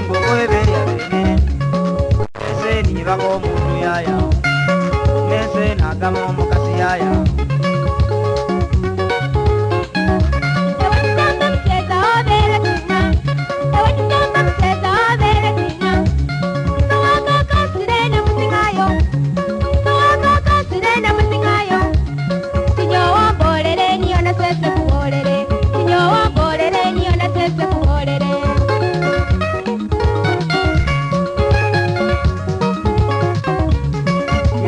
nimbo weberia bene ese niva komunu yaya ese nagamomokasi yaya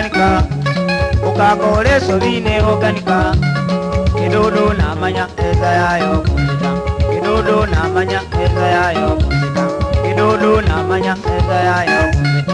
okanika ukakole sovine okanika kidudu namanya eza yayo kuita kidudu namanya eza yayo kuita kidudu namanya eza yayo kuita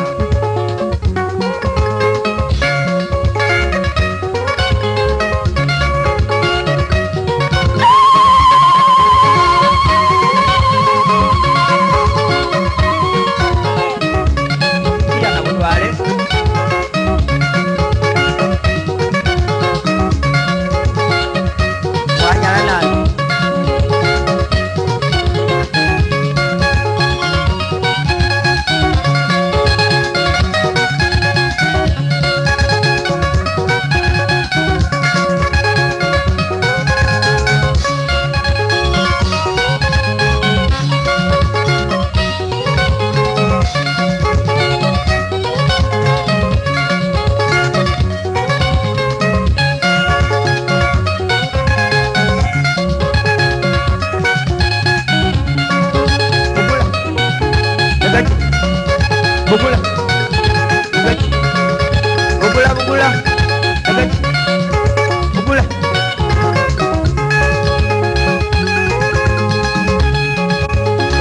å gue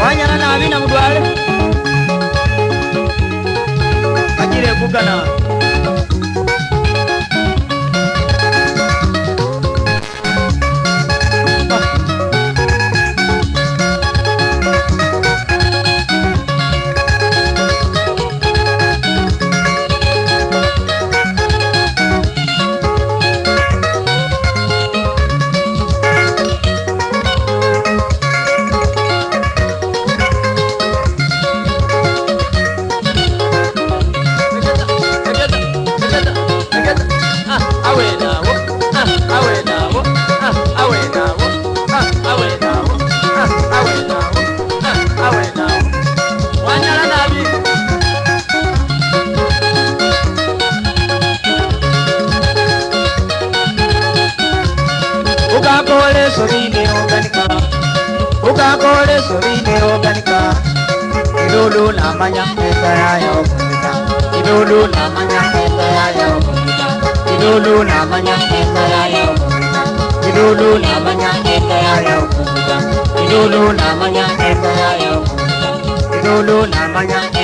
wanyara navi na mådware angäräbågana ukakole zobine organika ukakole zobine organika ilulu namanya mpeta yayo kumika ilulu namanya mpeta yayo kumika ilulu namanya mpeta yayo kumika ilulu namanya mpeta yayo kumika ilulu namanya mpeta yayo kumika ilulu namanya mpeta yayo kumika